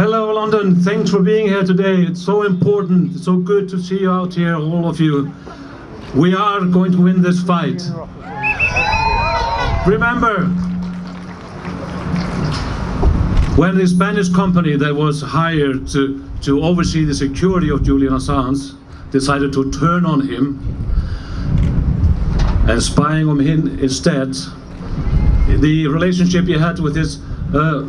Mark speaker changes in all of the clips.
Speaker 1: Hello, London. Thanks for being here today. It's so important. It's so good to see you out here, all of you. We are going to win this fight. Remember, when the Spanish company that was hired to, to oversee the security of Julian Assange decided to turn on him and spying on him instead, the relationship he had with his uh,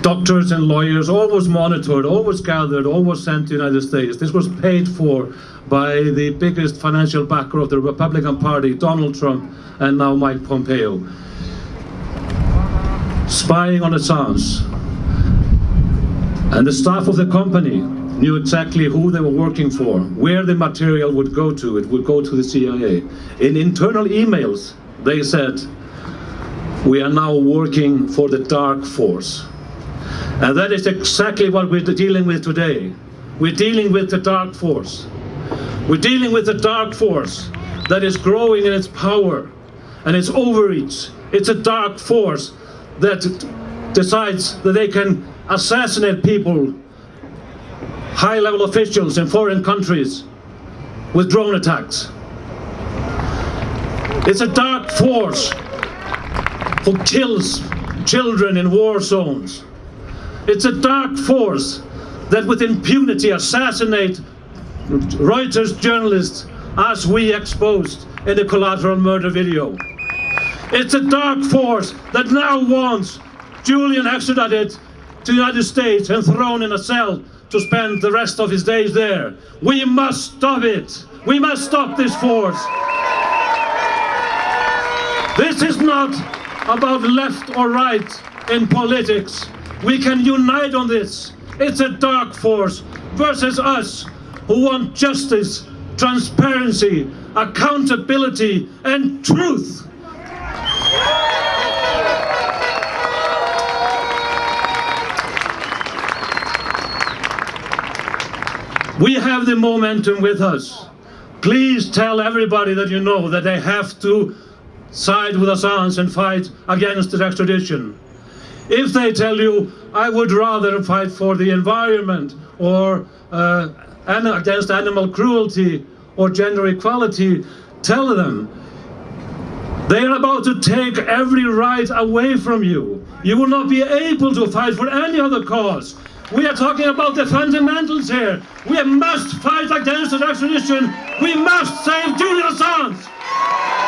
Speaker 1: doctors and lawyers, always monitored, always gathered, always sent to the United States. This was paid for by the biggest financial backer of the Republican Party, Donald Trump, and now Mike Pompeo. Spying on Assange. And the staff of the company knew exactly who they were working for, where the material would go to. It would go to the CIA. In internal emails, they said, we are now working for the dark force. And that is exactly what we're dealing with today. We're dealing with the dark force. We're dealing with the dark force that is growing in its power and its overreach. It's a dark force that decides that they can assassinate people, high-level officials in foreign countries with drone attacks. It's a dark force who kills children in war zones. It's a dark force that with impunity assassinate Reuters journalists as we exposed in the collateral murder video. It's a dark force that now wants Julian extradited to the United States and thrown in a cell to spend the rest of his days there. We must stop it. We must stop this force. This is not about left or right in politics. We can unite on this. It's a dark force versus us who want justice, transparency, accountability and truth. We have the momentum with us. Please tell everybody that you know that they have to side with Assange and fight against the extradition. If they tell you, I would rather fight for the environment or uh, against animal cruelty or gender equality, tell them they are about to take every right away from you. You will not be able to fight for any other cause. We are talking about the fundamentals here. We must fight against the extradition. We must save Julian Assange.